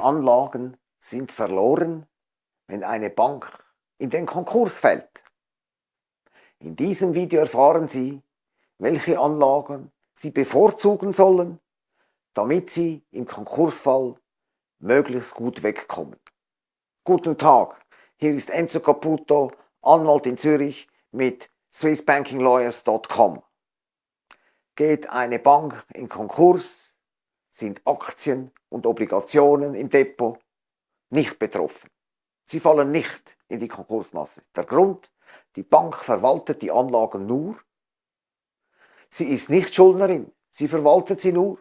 Anlagen sind verloren, wenn eine Bank in den Konkurs fällt? In diesem Video erfahren Sie, welche Anlagen Sie bevorzugen sollen, damit Sie im Konkursfall möglichst gut wegkommen. Guten Tag, hier ist Enzo Caputo, Anwalt in Zürich mit swissbankinglawyers.com. Geht eine Bank in Konkurs, sind Aktien und Obligationen im Depot nicht betroffen. Sie fallen nicht in die Konkursmasse. Der Grund, die Bank verwaltet die Anlagen nur. Sie ist nicht Schuldnerin, sie verwaltet sie nur.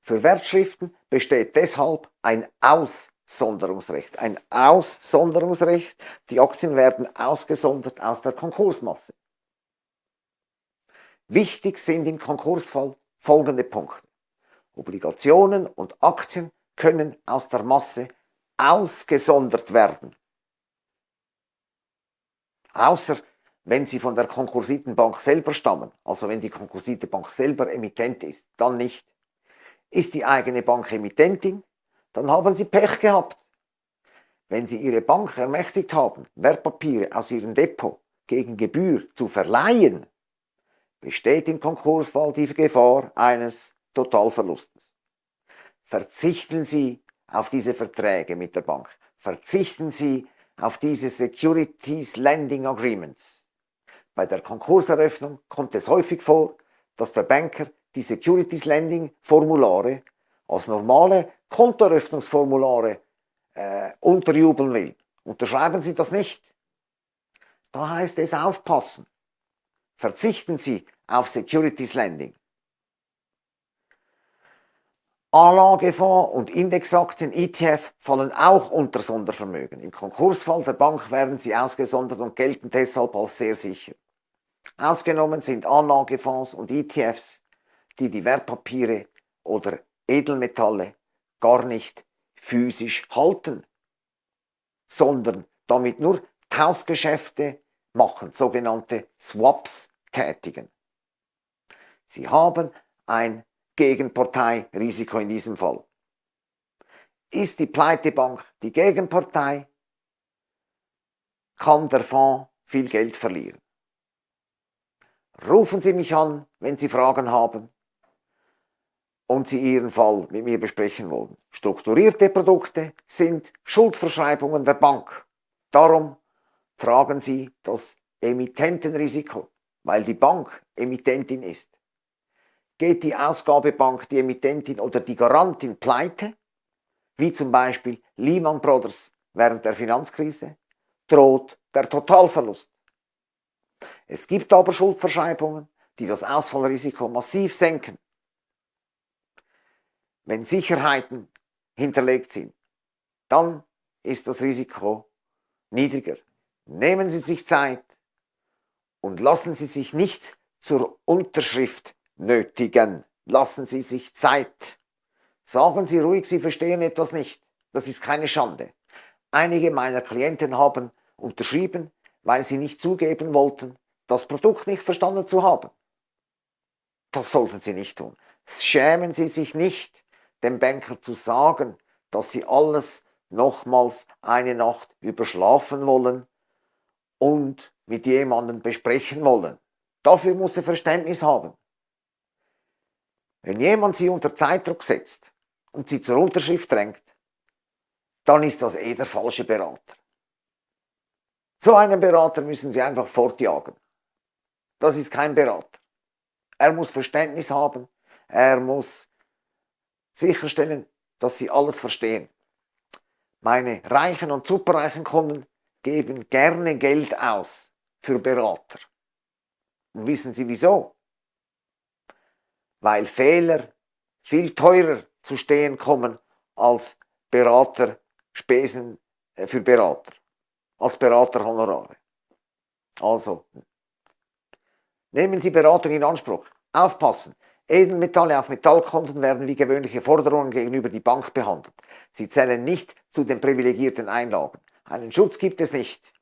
Für Wertschriften besteht deshalb ein Aussonderungsrecht. Ein Aussonderungsrecht, die Aktien werden ausgesondert aus der Konkursmasse. Wichtig sind im Konkursfall folgende Punkte. Obligationen und Aktien können aus der Masse ausgesondert werden. Außer wenn sie von der konkursierten Bank selber stammen, also wenn die konkursierte Bank selber Emittent ist, dann nicht. Ist die eigene Bank Emittentin, dann haben sie Pech gehabt. Wenn sie ihre Bank ermächtigt haben, Wertpapiere aus ihrem Depot gegen Gebühr zu verleihen, besteht im Konkursfall die Gefahr eines Totalverlustes. Verzichten Sie auf diese Verträge mit der Bank. Verzichten Sie auf diese Securities Lending Agreements. Bei der Konkurseröffnung kommt es häufig vor, dass der Banker die Securities Lending Formulare als normale Kontoeröffnungsformulare äh, unterjubeln will. Unterschreiben Sie das nicht. Da heißt es aufpassen. Verzichten Sie auf Securities Lending. Anlagefonds und Indexaktien ETF fallen auch unter Sondervermögen. Im Konkursfall der Bank werden sie ausgesondert und gelten deshalb als sehr sicher. Ausgenommen sind Anlagefonds und ETFs, die die Wertpapiere oder Edelmetalle gar nicht physisch halten, sondern damit nur Tauschgeschäfte machen, sogenannte Swaps tätigen. Sie haben ein Gegenparteirisiko in diesem Fall. Ist die Pleitebank die Gegenpartei, kann der Fonds viel Geld verlieren. Rufen Sie mich an, wenn Sie Fragen haben und Sie Ihren Fall mit mir besprechen wollen. Strukturierte Produkte sind Schuldverschreibungen der Bank. Darum tragen Sie das Emittentenrisiko, weil die Bank Emittentin ist. Geht die Ausgabebank, die Emittentin oder die Garantin pleite, wie zum Beispiel Lehman Brothers während der Finanzkrise, droht der Totalverlust. Es gibt aber Schuldverschreibungen, die das Ausfallrisiko massiv senken. Wenn Sicherheiten hinterlegt sind, dann ist das Risiko niedriger. Nehmen Sie sich Zeit und lassen Sie sich nicht zur Unterschrift nötigen. Lassen Sie sich Zeit. Sagen Sie ruhig, Sie verstehen etwas nicht. Das ist keine Schande. Einige meiner Klienten haben unterschrieben, weil sie nicht zugeben wollten, das Produkt nicht verstanden zu haben. Das sollten Sie nicht tun. Schämen Sie sich nicht, dem Banker zu sagen, dass Sie alles nochmals eine Nacht überschlafen wollen und mit jemandem besprechen wollen. Dafür muss er Verständnis haben. Wenn jemand sie unter Zeitdruck setzt und sie zur Unterschrift drängt, dann ist das eh der falsche Berater. So einen Berater müssen Sie einfach fortjagen. Das ist kein Berater. Er muss Verständnis haben, er muss sicherstellen, dass Sie alles verstehen. Meine reichen und superreichen Kunden geben gerne Geld aus für Berater. Und wissen Sie wieso? Weil Fehler viel teurer zu stehen kommen als Beraterspesen äh, für Berater, als Beraterhonorare. Also, nehmen Sie Beratung in Anspruch. Aufpassen! Edelmetalle auf Metallkonten werden wie gewöhnliche Forderungen gegenüber die Bank behandelt. Sie zählen nicht zu den privilegierten Einlagen. Einen Schutz gibt es nicht.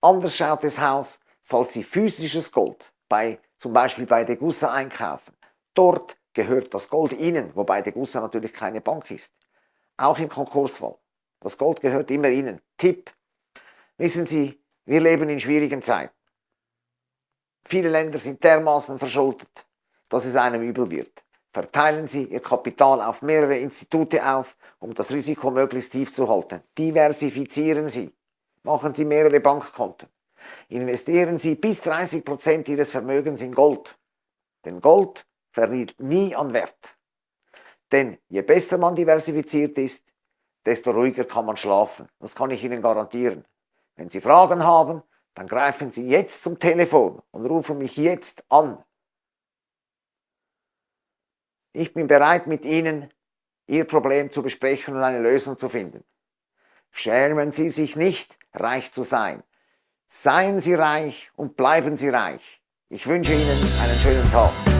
Anders schaut es aus, falls Sie physisches Gold bei, zum Beispiel bei Degussa einkaufen. Dort gehört das Gold Ihnen, wobei Degussa natürlich keine Bank ist. auch im Konkursfall. Das Gold gehört immer Ihnen. Tipp. Wissen Sie, wir leben in schwierigen Zeiten. Viele Länder sind dermaßen verschuldet, dass es einem übel wird. Verteilen Sie Ihr Kapital auf mehrere Institute auf, um das Risiko möglichst tief zu halten. Diversifizieren Sie. Machen Sie mehrere Bankkonten. Investieren Sie bis 30 Prozent Ihres Vermögens in Gold. Denn Gold verliert nie an Wert. Denn je besser man diversifiziert ist, desto ruhiger kann man schlafen. Das kann ich Ihnen garantieren. Wenn Sie Fragen haben, dann greifen Sie jetzt zum Telefon und rufen mich jetzt an. Ich bin bereit, mit Ihnen Ihr Problem zu besprechen und eine Lösung zu finden. Schämen Sie sich nicht, reich zu sein. Seien Sie reich und bleiben Sie reich. Ich wünsche Ihnen einen schönen Tag.